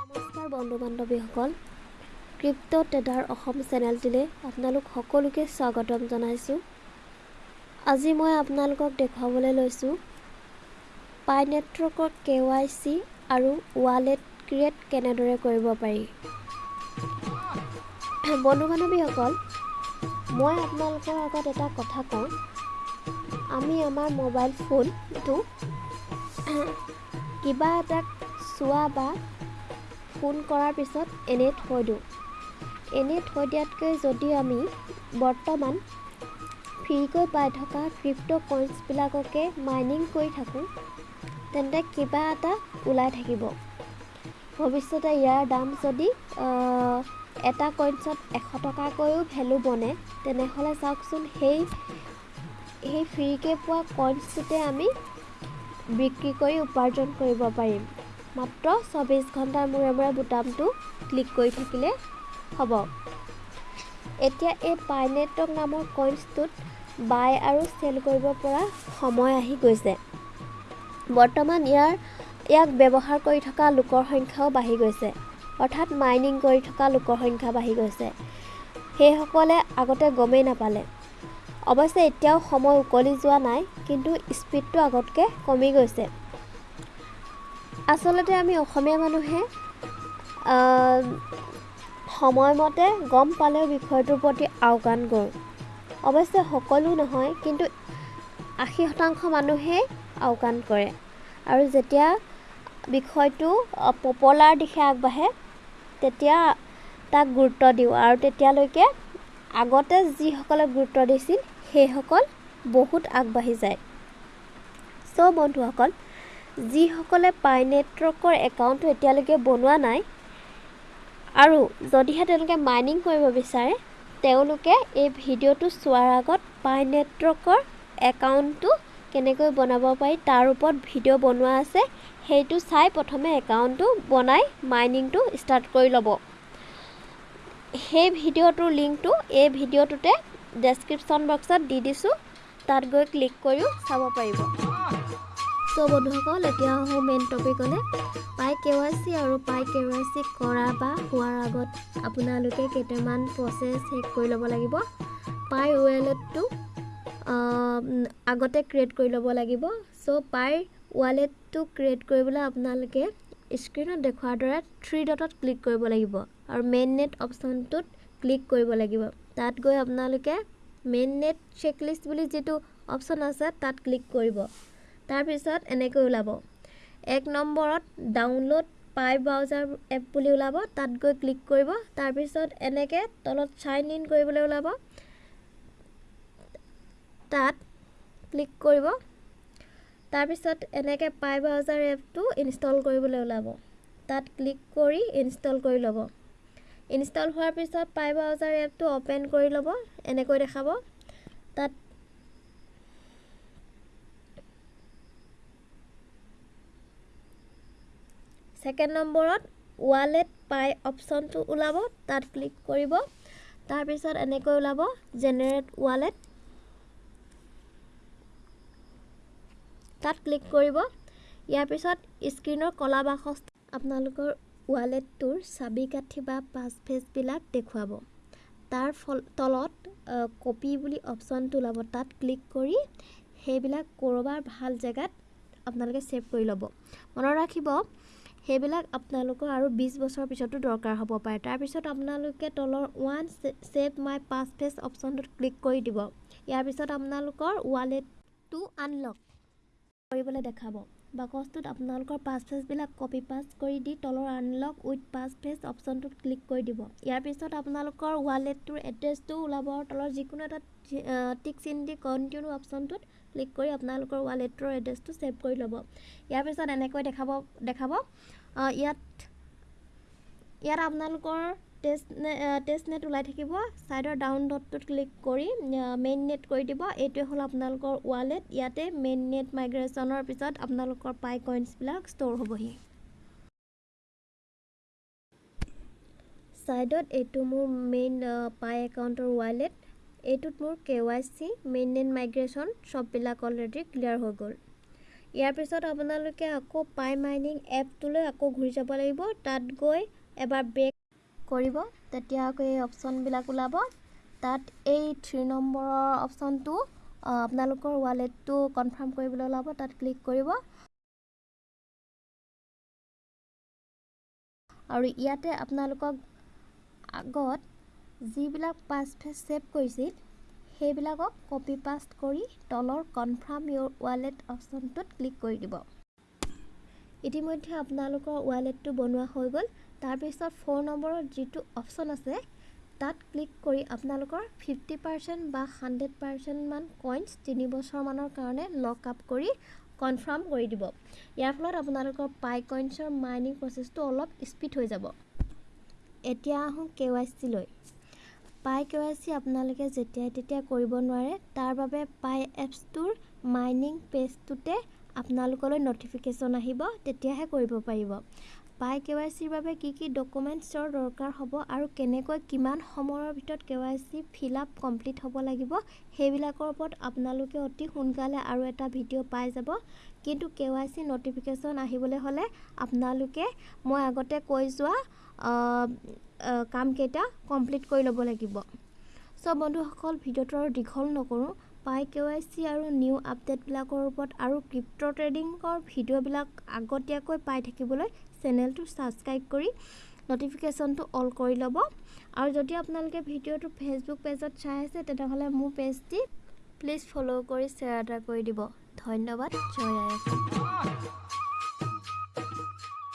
নমস্কাৰ বন্ধু বান্ধৱীসকল ক্ৰিপ্ট' ট্ৰেডাৰ অসম চেনেলটিলৈ আপোনালোক সকলোকে স্বাগতম জনাইছোঁ। আজি মই আপোনালোকক দেখুৱাবলৈ লৈছোঁ পাই নেটৱৰ্কৰ কে ৱাই চি আৰু ৱালেট ক্ৰিয়েট কেনেদৰে কৰিব পাৰি। বন্ধু বান্ধৱীসকল মই আপোনালোকৰ আগত এটা কথা কওঁ আমি আমাৰ মোবাইল ফোনটো কিবা এটা চোৱা বা ফোন কৰাৰ পিছত এনেই থৈ দিওঁ। এনেই থৈ দিয়াতকৈ যদি আমি বৰ্তমান ফ্ৰীকৈ পাই থকা ক্ৰিপ্ট' কইনছবিলাককে মাইনিং কৰি থাকোঁ তেন্তে কিবা এটা ওলাই থাকিব। ভৱিষ্যতে ইয়াৰ দাম যদি এটা কইনছত এশ টকাকৈও ভেলু বনে তেনেহ'লে চাওকচোন সেই সেই ফ্ৰীকৈ পোৱা কইনছটোতে আমি বিক্ৰী কৰি উপাৰ্জন কৰিব পাৰিম। মাত্ৰ চৌবিছ ঘণ্টাৰ মূৰে মূৰে বুটামটো ক্লিক কৰি থাকিলে হ'ব। এতিয়া এই পাইনেটক নামৰ কইনছটোত বাই আৰু চেল কৰিব পৰা সময় আহি গৈছে। বৰ্তমান ইয়াৰ ইয়াক ব্যৱহাৰ কৰি থকা লোকৰ সংখ্যাও বাঢ়ি গৈছে। অৰ্থাৎ মাইনিং কৰি থকা লোকৰ সংখ্যা বাঢ়ি গৈছে। সেইসকলে আগতে গমেই নাপালে। অৱশ্যে এতিয়াও সময় উকলি যোৱা নাই কিন্তু স্পীডটো আগতকৈ কমি গৈছে। আচলতে আমি অসমীয়া মানুহে সময়মতে গম পালেও বিষয়টোৰ প্ৰতি আওকাণ কৰোঁ। অৱশ্যে সকলো নহয় কিন্তু আশী শতাংশ মানুহেই আওকাণ কৰে। আৰু যেতিয়া বিষয়টো পপুলাৰ দিশে আগবাঢ়ে তেতিয়া তাক গুৰুত্ব দিওঁ। আৰু তেতিয়ালৈকে আগতে যিসকলে গুৰুত্ব দিছিল সেইসকল বহুত আগবাঢ়ি যায়। চ' বন্ধুসকল যিসকলে পাই নেটৱৰ্কৰ একাউণ্টটো এতিয়ালৈকে বনোৱা নাই আৰু যদিহে তেওঁলোকে মাইনিং কৰিব বিচাৰে তেওঁলোকে এই ভিডিঅ'টো চোৱাৰ আগত পাই নেটৱৰ্কৰ একাউণ্টটো কেনেকৈ বনাব পাৰি তাৰ ওপৰত ভিডিঅ' বনোৱা আছে সেইটো চাই প্ৰথমে একাউণ্টটো বনাই মাইনিংটো ষ্টাৰ্ট কৰি ল'ব। সেই ভিডিঅ'টোৰ লিংকটো এই ভিডিঅ'টোতে ডেছক্ৰিপশ্যন বক্সত দি দিছোঁ। তাত গৈ ক্লিক কৰিও চাব পাৰিব। চ' বন্ধুসকল এতিয়া আহোঁ মেইন টপিকলৈ পাই কে ৱাই চি আৰু পাই কে ৱাই চি কৰা বা হোৱাৰ আগত আপোনালোকে কেইটামান প্ৰচেছ শেষ কৰি ল'ব লাগিব। পাই ৱালেটটো আগতে ক্ৰিয়েট কৰি ল'ব লাগিব। চ' পাই ৱালেটটো ক্ৰিয়েট কৰিবলৈ আপোনালোকে স্ক্ৰীণত দেখুওৱাৰ দৰে থ্ৰী ডটত ক্লিক কৰিব লাগিব আৰু মেইন নেট অপশ্যনটোত ক্লিক কৰিব লাগিব। তাত গৈ আপোনালোকে মেইন নেট চেকলিষ্ট বুলি যিটো অপশ্যন আছে তাত ক্লিক কৰিব। তাৰপিছত এনেকৈ ওলাব। এক নম্বৰত ডাউনলোড পাই ব্ৰাউজাৰ এপ বুলি ওলাব। তাত গৈ ক্লিক কৰিব। তাৰপিছত এনেকৈ তলত চাইন ইন কৰিবলৈ ওলাব। তাত ক্লিক কৰিব। তাৰপিছত এনেকৈ পাই ব্ৰাউজাৰ এপটো ইনষ্টল কৰিবলৈ ওলাব। তাত ক্লিক কৰি ইনষ্টল কৰি ল'ব। ইনষ্টল হোৱাৰ পিছত পাই ব্ৰাউজাৰ এপটো অ'পেন কৰি ল'ব এনেকৈ দেখাব। তাত ছেকেণ্ড নম্বৰত ৱালেট পাই অপশ্যনটো ওলাব তাত ক্লিক কৰিব। তাৰপিছত এনেকৈ ওলাব জেনেৰেট ৱালেট তাত ক্লিক কৰিব। ইয়াৰ পিছত স্ক্ৰীণৰ কলা বাকচ আপোনালোকৰ ৱালেটটোৰ চাবি কাঠি বা পাছফেচবিলাক দেখুৱাব। তাৰ ফল তলত কপি বুলি অপশ্যনটো ওলাব। তাত ক্লিক কৰি সেইবিলাক ক'ৰবাৰ ভাল জেগাত আপোনালোকে ছেভ কৰি ল'ব। মনত ৰাখিব সেইবিলাক আপোনালোকৰ আৰু বিছ বছৰৰ পিছতো দৰকাৰ হ'ব পাৰে। তাৰপিছত আপোনালোকে তলৰ one save my passphrase অপশ্যনটোত ক্লিক কৰি দিব। ইয়াৰ পিছত আপোনালোকৰ ৱালেটটো আনলক। কৰিবলৈ দেখাব। বাকচটোত আপোনালোকৰ পাছ ফেচবিলাক কপি পাছ কৰি দি তলৰ আনলক উইথ পাছ ফেচ অপশ্যনটোত ক্লিক কৰি দিব। ইয়াৰ পিছত আপোনালোকৰ ৱালেটটোৰ এড্ৰেছটো ওলাব তলৰ যিকোনো এটা টিক চিন দি কণ্টিনিউ অপশ্যনটোত ক্লিক কৰি আপোনালোকৰ ৱালেটটোৰ এড্ৰেছটো ছেভ কৰি ল'ব। ইয়াৰ পিছত এনেকৈ দেখাব দেখাব। ইয়াত ইয়াত আপোনালোকৰ টেষ্ট টেষ্ট নেট ওলাই থাকিব। ছাইডৰ ডাউন ডটটোত ক্লিক কৰি মেইন নেট কৰি দিব। এইটোৱে হ'ল আপোনালোকৰ ৱালেট ইয়াতে মেইন নেট মাইগ্ৰেশ্যনৰ পিছত আপোনালোকৰ পাই কইনছবিলাক ষ্ট'ৰ হ'বহি। ছাইডত এইটো মোৰ মেইন পাই একাউণ্টৰ ৱালেট এইটোত মোৰ K Y C mainnet migration চববিলাক অলৰেডি ক্লিয়াৰ হৈ গ'ল। ইয়াৰ পিছত আপোনালোকে আকৌ পাই মাইনিং এপটোলৈ আকৌ ঘূৰি যাব লাগিব। তাত গৈ এবাৰ বেক কৰিব তেতিয়া আকৌ এই অপশ্যনবিলাক ওলাব। তাত এই থ্ৰী নম্বৰৰ অপশ্যনটো আপোনালোকৰ ৱালেটটো কনফাৰ্ম কৰিবলৈ ওলাব তাত ক্লিক কৰিব। আৰু ইয়াতে আপোনালোকক আগত যিবিলাক পাছফেচ ছেভ কৰিছিল সেইবিলাকক কপি পাষ্ট কৰি তলৰ কনফাৰ্ম ইয়'ৰ ৱালেট অপশ্যনটোত ক্লিক কৰি দিব। ইতিমধ্যে আপোনালোকৰ ৱালেটটো বনোৱা হৈ গ'ল। তাৰপিছত ফ'ৰ নম্বৰৰ যিটো অপশ্যন আছে তাত ক্লিক কৰি আপোনালোকৰ ফিফটি পাৰ্চেণ্ট বা হাণ্ড্ৰেড পাৰ্চেণ্টমান কইনছ তিনি বছৰমানৰ কাৰণে লক আপ কৰি কনফাৰ্ম কৰি দিব। ইয়াৰ ফলত আপোনালোকৰ পাই কইনছৰ মাইনিং প্ৰচেছটো অলপ স্পীড হৈ যাব। এতিয়া আহোঁ কে ৱাই চিলৈ পাই কে ৱাই চি আপোনালোকে যেতিয়াই তেতিয়াই কৰিব নোৱাৰে তাৰ বাবে পাই এপছটোৰ মাইনিং পেজটোতে আপোনালোকলৈ ন'টিফিকেশ্যন আহিব তেতিয়াহে কৰিব পাৰিব। পাই কে ৱাই চিৰ বাবে কি কি ডকুমেণ্টছৰ দৰকাৰ হ'ব আৰু কেনেকৈ কিমান সময়ৰ ভিতৰত K Y C fill up complete হ'ব লাগিব সেইবিলাকৰ ওপৰত আপোনালোকে অতি সোনকালে আৰু এটা ভিডিঅ' পাই যাব। কিন্তু কে ৱাই চি ন'টিফিকেশ্যন আহিবলৈ হ'লে আপোনালোকে মই আগতে কৈ যোৱা কামকেইটা কমপ্লিট কৰি ল'ব লাগিব। চ' বন্ধুসকল ভিডিঅ'টো আৰু দীঘল নকৰোঁ। পাই কে ৱাই চি আৰু নিউ আপডেটবিলাকৰ ওপৰত আৰু ক্ৰিপ্ট' ট্ৰেডিঙৰ ভিডিঅ'বিলাক আগতীয়াকৈ পাই থাকিবলৈ চেনেলটো ছাবস্ক্ৰাইব কৰি ন'টিফিকেশ্যনটো অল কৰি ল'ব। আৰু যদি আপোনালোকে ভিডিঅ'টো ফেচবুক পেজত চাই আছে তেনেহ'লে মোৰ পেজটি প্লিজ ফ'ল' কৰি শ্বেয়াৰ এটা কৰি দিব। ধন্যবাদ জয় আই